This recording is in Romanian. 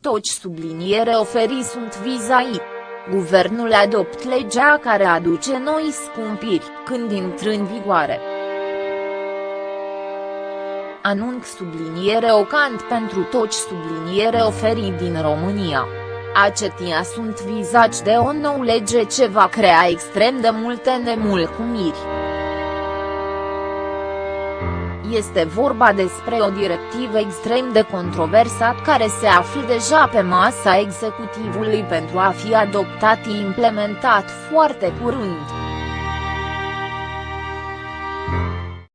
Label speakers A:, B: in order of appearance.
A: toți subliniere oferi sunt vizai. Guvernul adopt legea care aduce noi scumpiri când intră în vigoare. Anunț subliniere ocant pentru toți subliniere oferi din România. Acetia sunt vizați de o nouă lege ce va crea extrem de multe nemulcumiri. Este vorba despre o directivă extrem de controversat care se află deja pe masa executivului pentru a fi adoptat și implementat foarte curând.